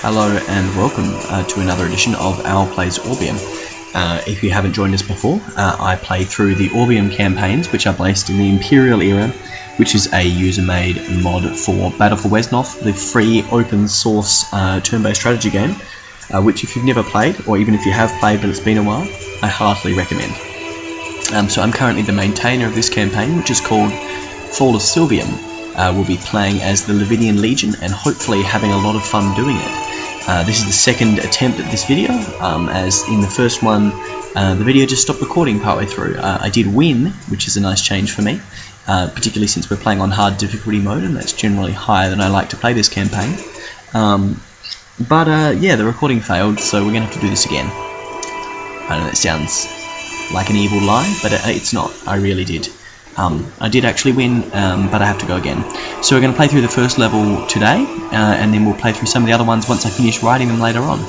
Hello and welcome uh, to another edition of Owl Plays Orbium. Uh, if you haven't joined us before, uh, I play through the Orbium campaigns, which are based in the Imperial era, which is a user-made mod for Battle for Wesnoth, the free open-source uh, turn-based strategy game, uh, which if you've never played, or even if you have played but it's been a while, I heartily recommend. Um, so I'm currently the maintainer of this campaign, which is called Fall of Sylvium, uh, will be playing as the Lavinian Legion and hopefully having a lot of fun doing it. Uh, this is the second attempt at this video, um, as in the first one uh, the video just stopped recording partway through. Uh, I did win, which is a nice change for me, uh, particularly since we're playing on hard difficulty mode and that's generally higher than I like to play this campaign. Um, but uh, yeah, the recording failed, so we're going to have to do this again. I know that sounds like an evil lie, but it's not. I really did. Um, I did actually win, um, but I have to go again. So we're going to play through the first level today, uh, and then we'll play through some of the other ones once I finish writing them later on.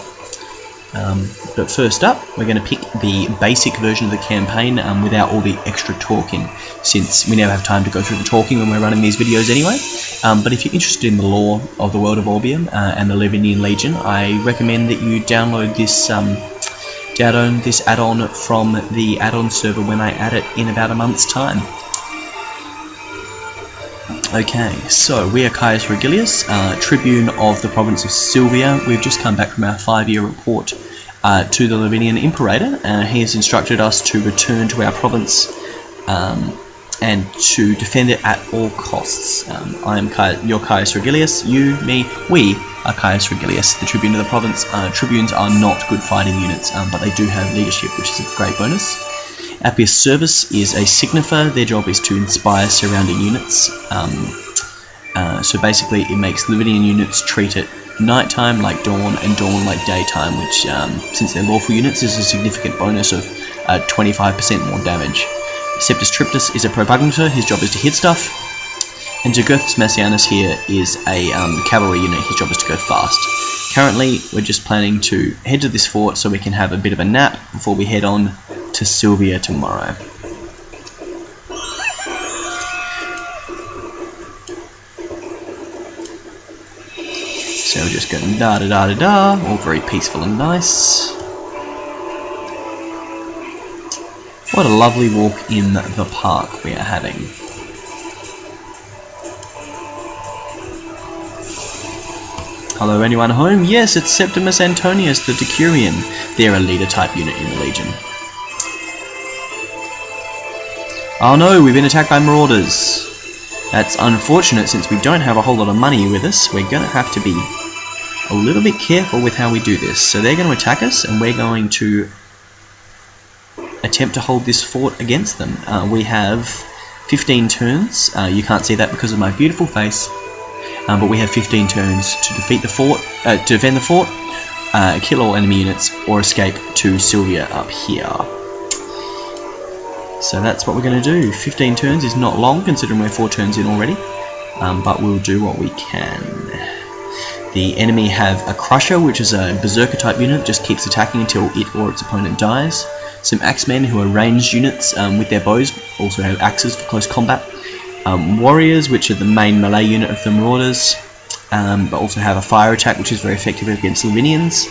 Um, but first up, we're going to pick the basic version of the campaign um, without all the extra talking, since we never have time to go through the talking when we're running these videos anyway. Um, but if you're interested in the lore of the world of Orbium uh, and the Lavinian Legion, I recommend that you download this um, download this add-on from the add-on server when I add it in about a month's time. Okay, so we are Caius Regilius, uh, Tribune of the province of Sylvia. We've just come back from our five-year report uh, to the Lavinian Imperator. and he has instructed us to return to our province um, and to defend it at all costs. Um, I am your Caius Regilius, you, me, we are Caius Regilius, the Tribune of the province. Uh, tribunes are not good fighting units, um, but they do have leadership, which is a great bonus. Appius Servus is a signifer. Their job is to inspire surrounding units. Um, uh, so basically, it makes Lavinian units treat it nighttime like dawn and dawn like daytime, which, um, since they're lawful units, is a significant bonus of 25% uh, more damage. Septus Triptus is a propugnator. His job is to hit stuff. And Jugurthus Massianus here is a um, cavalry unit. His job is to go fast. Currently, we're just planning to head to this fort so we can have a bit of a nap before we head on to Sylvia tomorrow. So we're just going da da da da da, all very peaceful and nice. What a lovely walk in the park we are having. Hello anyone home? Yes, it's Septimus Antonius the Decurion. They're a leader type unit in the Legion. Oh no, we've been attacked by marauders. That's unfortunate since we don't have a whole lot of money with us. We're going to have to be a little bit careful with how we do this. So they're going to attack us and we're going to attempt to hold this fort against them. Uh, we have 15 turns. Uh, you can't see that because of my beautiful face. Um, but we have 15 turns to defeat the fort, uh, to defend the fort, uh, kill all enemy units, or escape to Sylvia up here. So that's what we're going to do. 15 turns is not long considering we're 4 turns in already, um, but we'll do what we can. The enemy have a Crusher, which is a Berserker type unit, just keeps attacking until it or its opponent dies. Some Axemen, who are ranged units um, with their bows, also have axes for close combat. Um, warriors, which are the main melee unit of the Marauders, um, but also have a fire attack, which is very effective against Lavinians.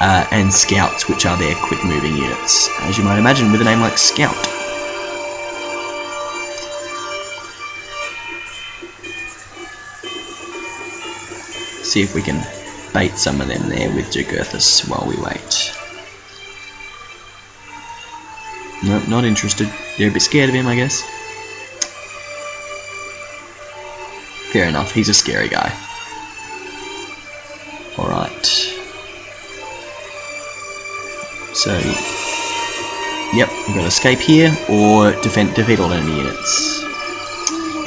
Uh, and Scouts, which are their quick moving units, as you might imagine with a name like Scout. see if we can bait some of them there with Jugurthus while we wait. Nope, not interested. They're a bit scared of him, I guess. Fair enough, he's a scary guy. Alright. So, yep, we've got to escape here or defend, defeat all enemy units.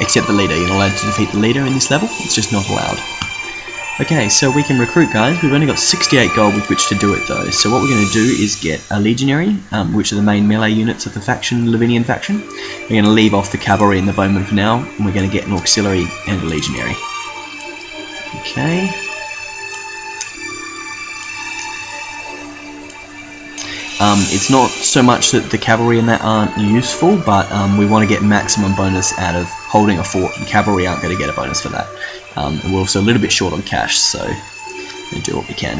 Except the leader, you're not allowed to defeat the leader in this level, it's just not allowed. Okay, so we can recruit guys. We've only got 68 gold with which to do it though. So what we're going to do is get a legionary, um, which are the main melee units of the faction, Lavinian faction. We're going to leave off the cavalry and the bowmen for now, and we're going to get an auxiliary and a legionary. Okay. Um, it's not so much that the cavalry and that aren't useful, but um, we want to get maximum bonus out of holding a fort, and cavalry aren't going to get a bonus for that. Um, and we're also a little bit short on cash, so and do what we can.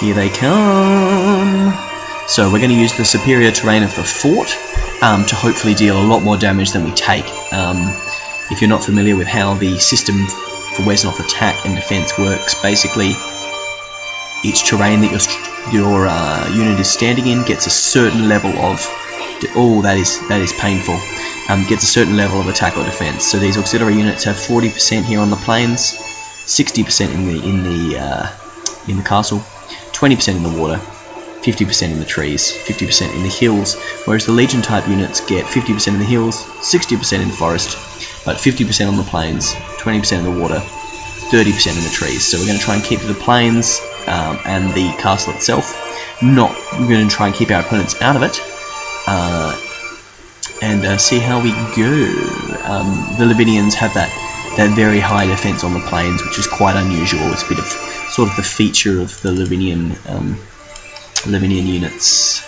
Here they come! So we're going to use the superior terrain of the fort um, to hopefully deal a lot more damage than we take. Um, if you're not familiar with how the system for Wesnoth attack and defense works, basically each terrain that your, your uh, unit is standing in gets a certain level of oh that is that is painful. Um, gets a certain level of attack or defense so these auxiliary units have 40% here on the plains 60% in the in the uh, in the castle 20% in the water 50% in the trees, 50% in the hills, whereas the Legion type units get 50% in the hills, 60% in the forest, but 50% on the plains, 20% in the water, 30% in the trees. So we're going to try and keep the plains um, and the castle itself. Not we're going to try and keep our opponents out of it, uh, and uh, see how we go. Um, the Lavinians have that that very high defense on the plains, which is quite unusual. It's a bit of sort of the feature of the Lavinian um, Lavinian units.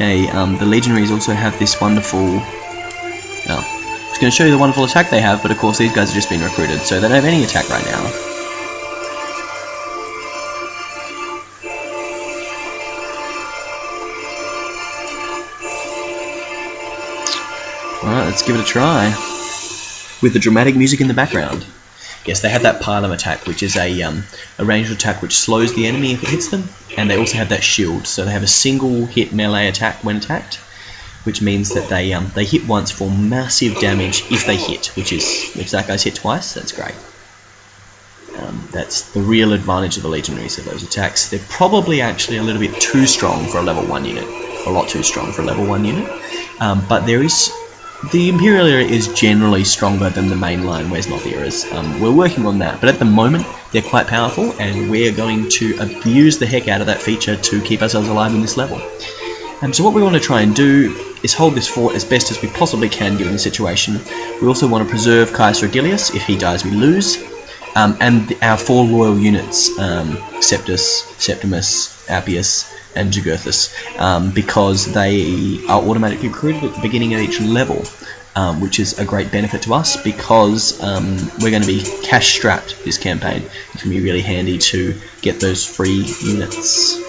Okay, um, the Legionaries also have this wonderful... I was going to show you the wonderful attack they have, but of course these guys have just been recruited, so they don't have any attack right now. Alright, let's give it a try. With the dramatic music in the background. Yes, they have that pilum attack, which is a, um, a ranged attack which slows the enemy if it hits them, and they also have that shield, so they have a single hit melee attack when attacked, which means that they um, they hit once for massive damage if they hit, which is if that guy's hit twice, that's great. Um, that's the real advantage of the legionaries of those attacks. They're probably actually a little bit too strong for a level one unit, a lot too strong for a level one unit, um, but there is the Imperial era is generally stronger than the mainline Wesnoth eras. Um, we're working on that, but at the moment they're quite powerful, and we're going to abuse the heck out of that feature to keep ourselves alive in this level. Um, so what we want to try and do is hold this fort as best as we possibly can given the situation. We also want to preserve Caius Regilius. If he dies, we lose. Um, and our four loyal units, um, Septus, Septimus, Appius, and Jugurthus um, because they are automatically recruited at the beginning of each level, um, which is a great benefit to us because um, we're going to be cash strapped this campaign. It can be really handy to get those free units.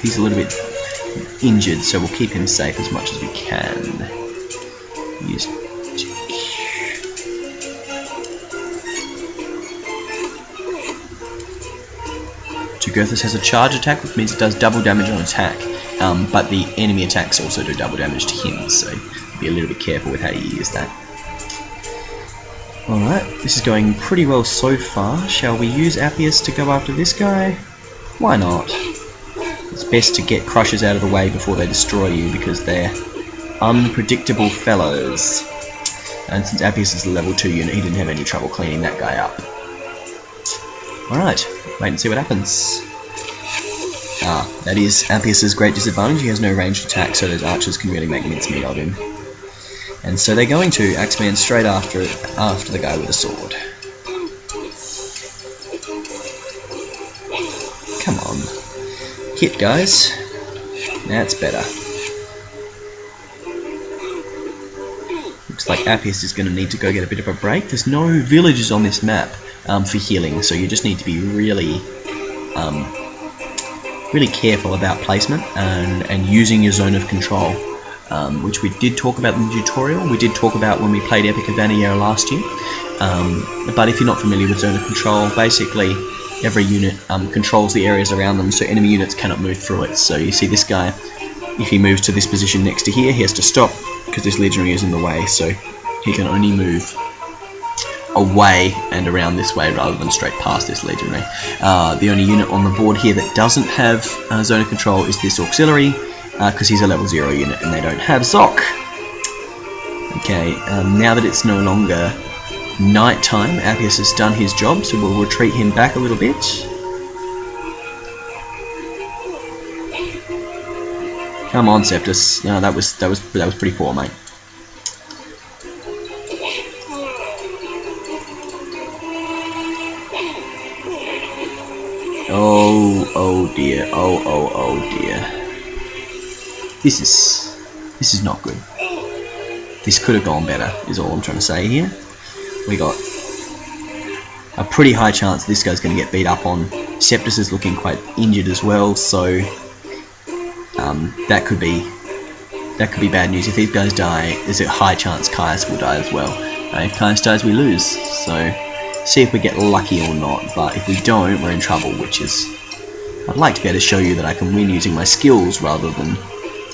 He's a little bit injured, so we'll keep him safe as much as we can. Use Jugurthus has a charge attack, which means it does double damage on attack, um, but the enemy attacks also do double damage to him, so be a little bit careful with how you use that. Alright, this is going pretty well so far. Shall we use Appius to go after this guy? Why not? It's best to get crushers out of the way before they destroy you because they're unpredictable fellows. And since Appius is a level 2 unit, he didn't have any trouble cleaning that guy up. Alright, wait and see what happens. Ah, that is Appius's great disadvantage. He has no ranged attack, so those archers can really make mincemeat of him. And so they're going to Axeman straight after after the guy with the sword. Hit, guys. That's better. Looks like Appius is going to need to go get a bit of a break. There's no villages on this map um, for healing, so you just need to be really, um, really careful about placement and, and using your zone of control um, which we did talk about in the tutorial. We did talk about when we played Epic of Vaniero last year. Um, but if you're not familiar with Zone of Control, basically every unit um, controls the areas around them, so enemy units cannot move through it. So you see this guy, if he moves to this position next to here, he has to stop because this legionary is in the way, so he can only move away and around this way rather than straight past this legionary. Uh, the only unit on the board here that doesn't have uh, zone of control is this auxiliary, because uh, he's a level 0 unit and they don't have Zoc. Okay, um, now that it's no longer night time. Appius has done his job, so we'll retreat him back a little bit. Come on, Septus. No, that was that was that was pretty poor, mate. Oh, oh dear. Oh, oh, oh dear. This is this is not good. This could have gone better, is all I'm trying to say here. We got a pretty high chance this guy's going to get beat up on. Septus is looking quite injured as well, so um, that could be that could be bad news. If these guys die, there's a high chance Caius will die as well. Uh, if Caius dies, we lose. So see if we get lucky or not. But if we don't, we're in trouble, which is I'd like to be able to show you that I can win using my skills rather than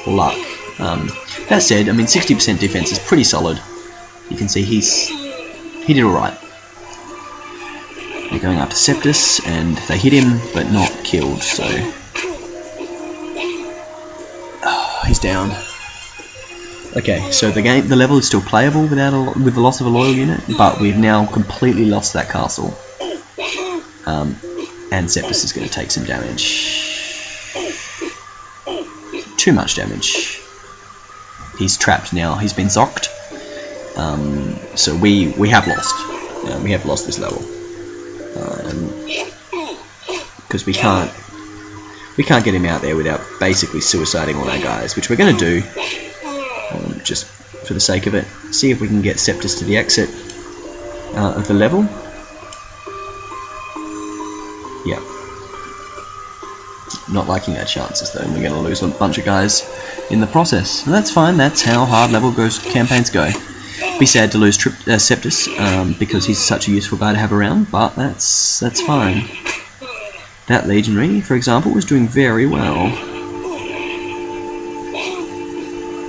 luck. Um, that said, I mean 60% defense is pretty solid. You can see he's he did alright. They're going after Septus and they hit him but not killed, so he's down. Okay, so the game, the level is still playable without a, with the loss of a loyal unit, but we've now completely lost that castle. Um, and Septus is going to take some damage. Too much damage. He's trapped now. He's been zocked. Um, so we we have lost. Uh, we have lost this level because um, we can't we can't get him out there without basically suiciding all our guys, which we're going to do, um, just for the sake of it. See if we can get Septus to the exit uh, of the level. Yeah. Not liking our chances though, we're going to lose a bunch of guys in the process. And that's fine, that's how hard level goes campaigns go. Be sad to lose Trip, uh, Septus um, because he's such a useful guy to have around, but that's that's fine. That legionary, for example, was doing very well.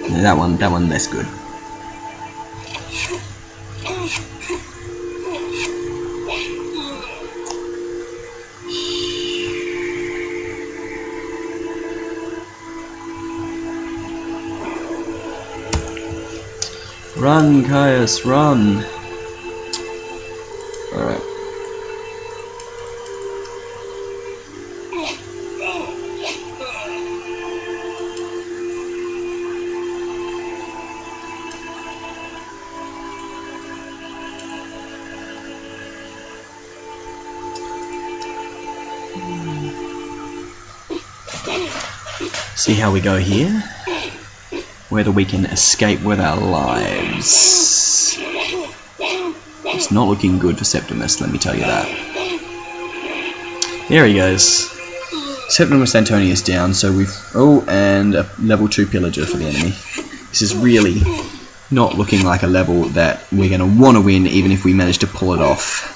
Yeah, that one, that one less good. Run, Caius, run! Alright. See how we go here? Whether we can escape with our lives. It's not looking good for Septimus, let me tell you that. There he goes. Septimus Antonius down, so we've... Oh, and a level 2 pillager for the enemy. This is really not looking like a level that we're going to want to win, even if we manage to pull it off.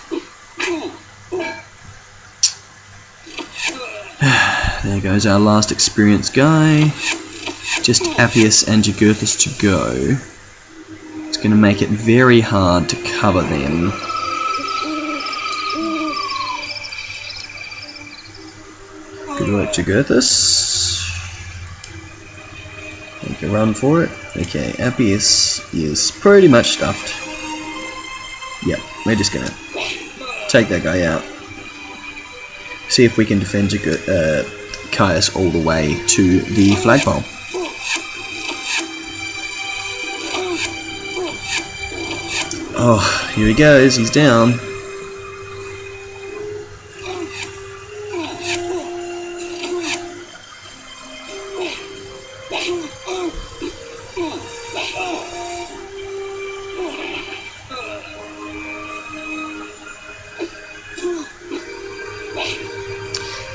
There goes our last experienced guy. Just Appius and Jugurthus to go. It's going to make it very hard to cover them. Good work, Jugurthus. Make a run for it. Okay, Appius is pretty much stuffed. Yep, we're just going to take that guy out. See if we can defend Jugurthus. Uh, Caius all the way to the flagpole. Oh, here he goes, he's down.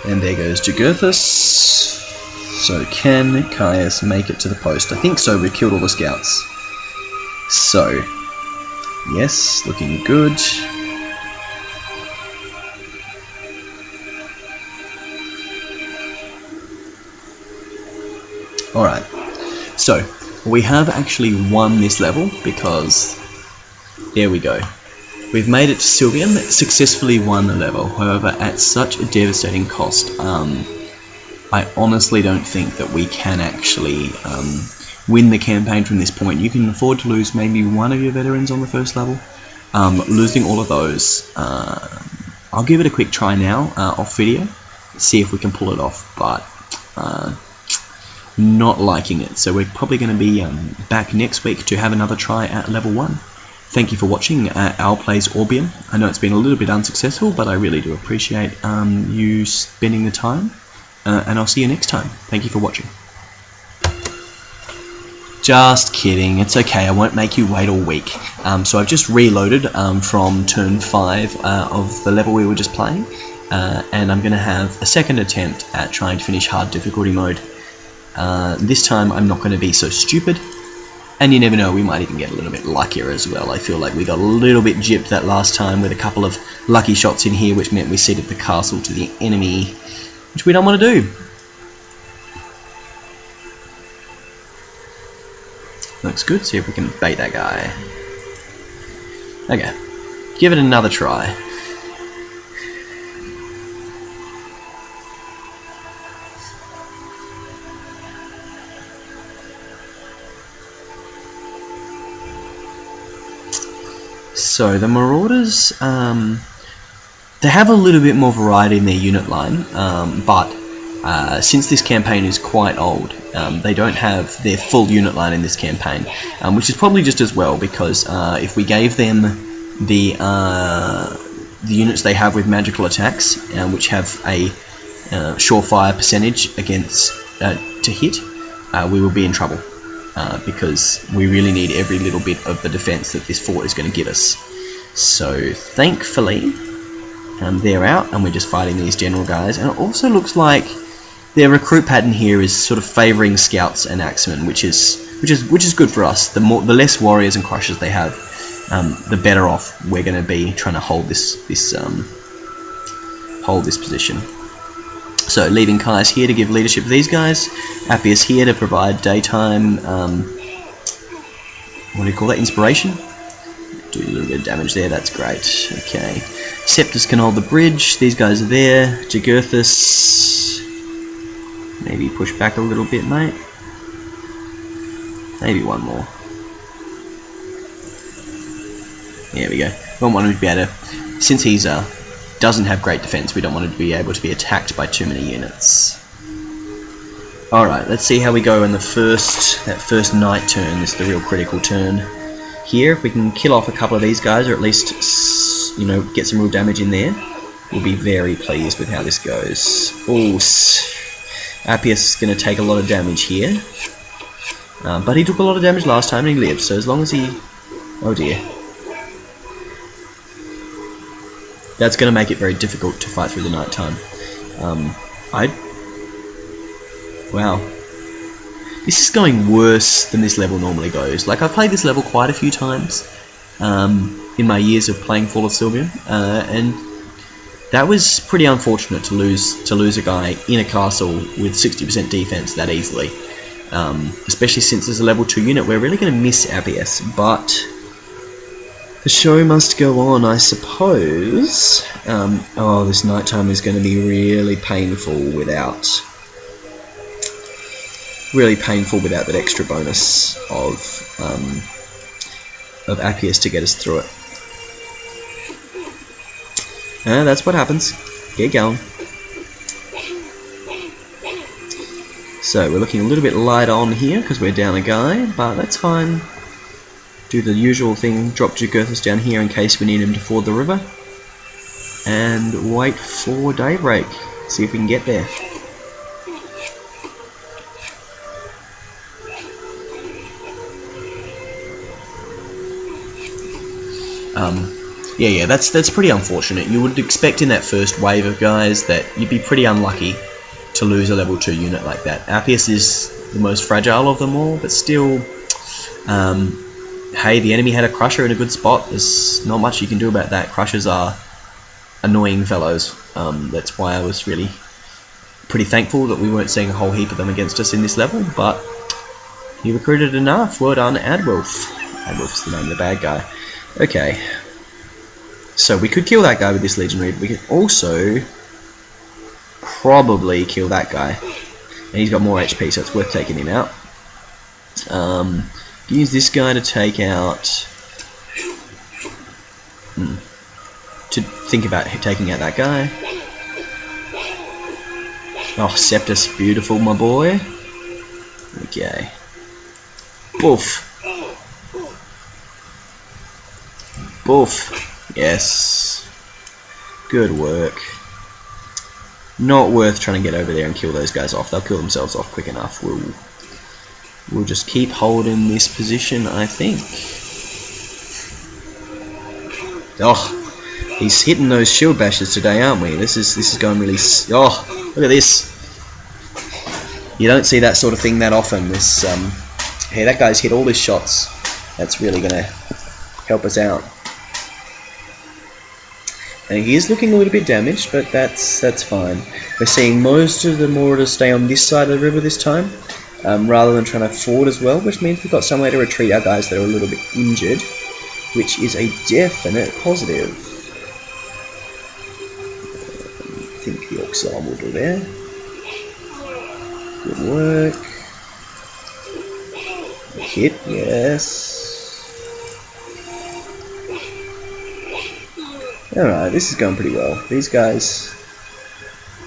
And there goes Jugurthus. So can Caius make it to the post? I think so, we've killed all the scouts. So, yes, looking good. Alright, so we have actually won this level because, there we go, We've made it to Sylvium, successfully won the level, however at such a devastating cost. Um, I honestly don't think that we can actually um, win the campaign from this point. You can afford to lose maybe one of your veterans on the first level, um, losing all of those. Uh, I'll give it a quick try now uh, off video, see if we can pull it off, but uh, not liking it. So we're probably going to be um, back next week to have another try at level 1. Thank you for watching uh, Owl Plays Orbium. I know it's been a little bit unsuccessful, but I really do appreciate um, you spending the time, uh, and I'll see you next time. Thank you for watching. Just kidding, it's okay, I won't make you wait all week. Um, so I've just reloaded um, from turn 5 uh, of the level we were just playing, uh, and I'm going to have a second attempt at trying to finish hard difficulty mode. Uh, this time I'm not going to be so stupid, and you never know, we might even get a little bit luckier as well. I feel like we got a little bit gypped that last time with a couple of lucky shots in here, which meant we ceded the castle to the enemy, which we don't want to do. Looks good. See if we can bait that guy. Okay. Give it another try. So the Marauders, um, they have a little bit more variety in their unit line, um, but uh, since this campaign is quite old, um, they don't have their full unit line in this campaign, um, which is probably just as well because uh, if we gave them the uh, the units they have with magical attacks, uh, which have a uh, surefire percentage against uh, to hit, we will be in trouble because we really need every little bit of the defense that this fort is going to give us. So thankfully, um, they're out and we're just fighting these general guys, and it also looks like their recruit pattern here is sort of favouring scouts and axemen, which is which is which is good for us. The more the less warriors and crushers they have, um, the better off we're going to be trying to hold this this um, hold this position. So leaving Caius here to give leadership to these guys, Appius here to provide daytime. Um, what do you call that? Inspiration. Do a little bit of damage there. That's great. Okay. Septus can hold the bridge. These guys are there. Jugurthus Maybe push back a little bit, mate. Maybe one more. There we go. We don't want him to be able to... Since he's uh, doesn't have great defense, we don't want him to be able to be attacked by too many units. Alright, let's see how we go in the first that first night turn. This is the real critical turn. Here, if we can kill off a couple of these guys, or at least, you know, get some real damage in there, we'll be very pleased with how this goes. Oh, Appius is going to take a lot of damage here. Um, but he took a lot of damage last time and he lived, so as long as he... Oh dear. That's going to make it very difficult to fight through the night time. Um, I... Wow. This is going worse than this level normally goes. Like, I've played this level quite a few times um, in my years of playing Fall of Sylvium, uh, and that was pretty unfortunate to lose to lose a guy in a castle with 60% defense that easily. Um, especially since there's a level 2 unit, we're really going to miss Appius, but the show must go on, I suppose. Um, oh, this nighttime is going to be really painful without really painful without that extra bonus of um, of Appius to get us through it. And that's what happens. Get going. So we're looking a little bit light on here because we're down a guy, but that's fine. Do the usual thing, drop Jugurthus down here in case we need him to ford the river. And wait for daybreak. See if we can get there. Um, yeah, yeah, that's that's pretty unfortunate. You would expect in that first wave of guys that you'd be pretty unlucky to lose a level 2 unit like that. Appius is the most fragile of them all, but still, um, hey, the enemy had a Crusher in a good spot. There's not much you can do about that. Crushers are annoying fellows. Um, that's why I was really pretty thankful that we weren't seeing a whole heap of them against us in this level, but he recruited enough. Well done, Adwolf. Adwolf's the name of the bad guy. Okay, so we could kill that guy with this Legionary, but we could also probably kill that guy. And he's got more HP, so it's worth taking him out. Um, use this guy to take out hmm, to think about taking out that guy. Oh, Septus, beautiful, my boy. Okay. Boof. Boof. Yes. Good work. Not worth trying to get over there and kill those guys off. They'll kill themselves off quick enough. We'll, we'll just keep holding this position, I think. Oh, he's hitting those shield bashes today, aren't we? This is this is going really. Oh, look at this. You don't see that sort of thing that often. This, um, hey, that guy's hit all his shots. That's really going to help us out. And he is looking a little bit damaged, but that's that's fine. We're seeing most of the Marauders stay on this side of the river this time, um, rather than trying to ford as well, which means we've got somewhere to retreat our guys that are a little bit injured, which is a definite positive. I think the Oxide will do there. Good work. Hit, yes. Alright, this is going pretty well. These guys...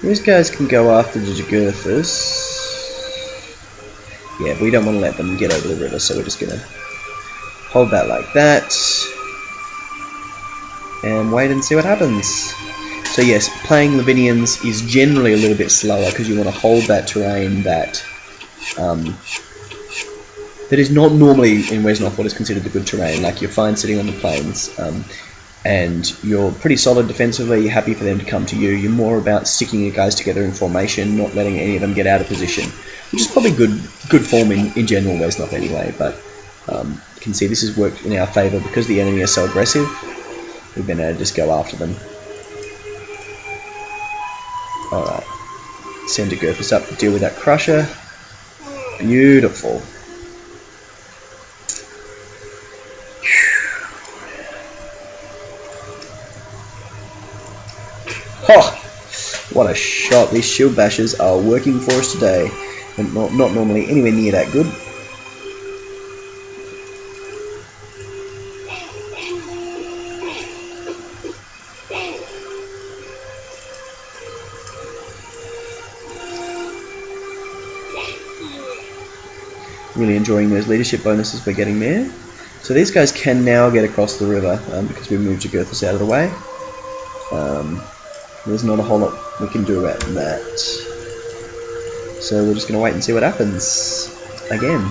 These guys can go after the Jugurthus. Yeah, we don't want to let them get over the river, so we're just going to hold that like that. And wait and see what happens. So yes, playing Lavinians is generally a little bit slower because you want to hold that terrain that um, that is not normally in Wesnoth what is considered the good terrain. Like you're fine sitting on the plains. Um, and you're pretty solid defensively, you're happy for them to come to you. You're more about sticking your guys together in formation, not letting any of them get out of position, which is probably good good form in, in general Wesnoth anyway, but um, you can see this has worked in our favour because the enemy are so aggressive. We've been able to just go after them. Alright, send a Gurphus up to deal with that Crusher. Beautiful. Oh, what a shot. These shield bashes are working for us today. And not, not normally anywhere near that good. Really enjoying those leadership bonuses we're getting there. So these guys can now get across the river um, because we moved Jugurthus out of the way. Um, there's not a whole lot we can do about that. So we're just going to wait and see what happens again.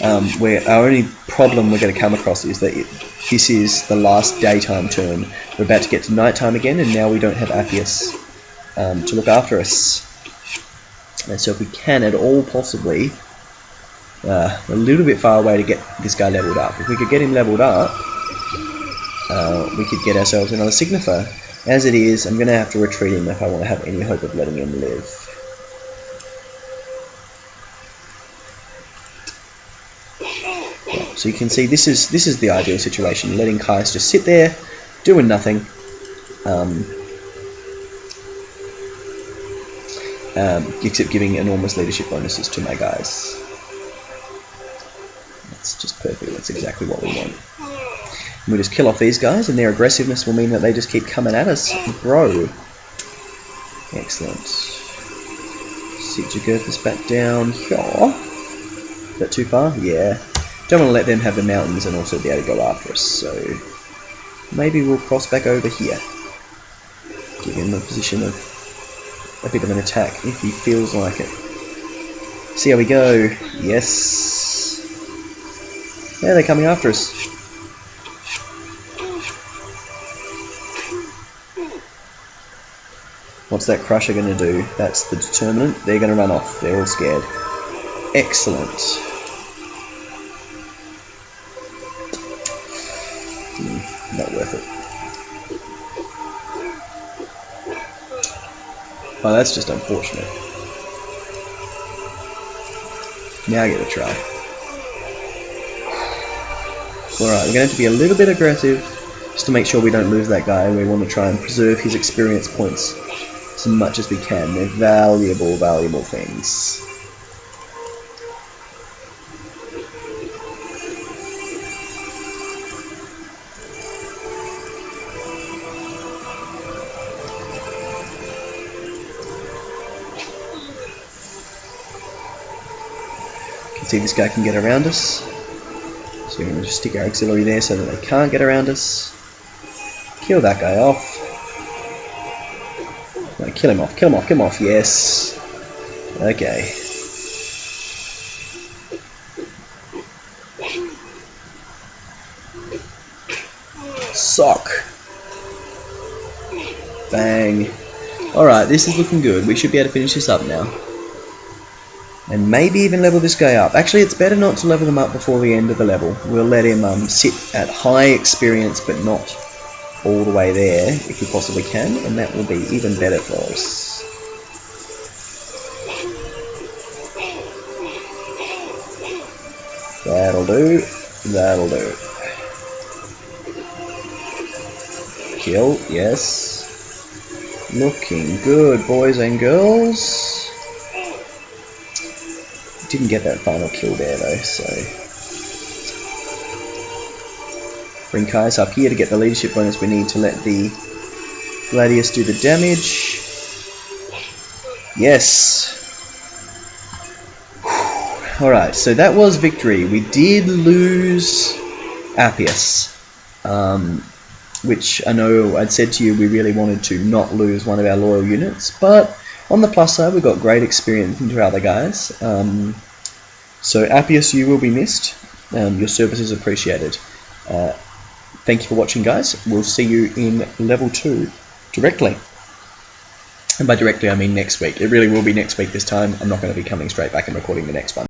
Um, where our only problem we're going to come across is that it, this is the last daytime turn. We're about to get to nighttime again, and now we don't have Appius um, to look after us. And so if we can at all possibly, uh, a little bit far away to get this guy leveled up. If we could get him leveled up, uh, we could get ourselves another Signifer. As it is, I'm going to have to retreat him if I want to have any hope of letting him live. So you can see this is this is the ideal situation, letting Caius just sit there, doing nothing. Um, um, except giving enormous leadership bonuses to my guys. That's just perfect, that's exactly what we want. And we just kill off these guys, and their aggressiveness will mean that they just keep coming at us. Bro. Excellent. Sit your Jugurthus back down here. Is that too far? Yeah. Don't want to let them have the mountains and also be able to go after us, so maybe we'll cross back over here. Give him a position of a bit of an attack if he feels like it. See how we go. Yes. Yeah, they're coming after us. What's that crusher going to do? That's the determinant. They're going to run off. They're all scared. Excellent. Hmm, not worth it. Oh, that's just unfortunate. Now I get a try. Alright, we're going to have to be a little bit aggressive just to make sure we don't lose that guy. We want to try and preserve his experience points as much as we can. They're valuable, valuable things. see this guy can get around us. So we're going to stick our auxiliary there so that they can't get around us. Kill that guy off. Kill him off, kill him off, kill him off, yes. Okay. Sock. Bang. Alright, this is looking good. We should be able to finish this up now. And maybe even level this guy up. Actually, it's better not to level him up before the end of the level. We'll let him um, sit at high experience, but not all the way there, if you possibly can, and that will be even better for us. That'll do. That'll do. Kill, yes. Looking good, boys and girls. Didn't get that final kill there though, so. Bring up here to get the leadership bonus we need to let the Gladius do the damage. Yes. Alright, so that was victory. We did lose Appius. Um, which I know I'd said to you we really wanted to not lose one of our loyal units, but on the plus side we got great experience into our other guys. Um, so Appius, you will be missed. Um, your service is appreciated. Uh, thank you for watching, guys. We'll see you in level two directly. And by directly, I mean next week. It really will be next week this time. I'm not going to be coming straight back and recording the next one.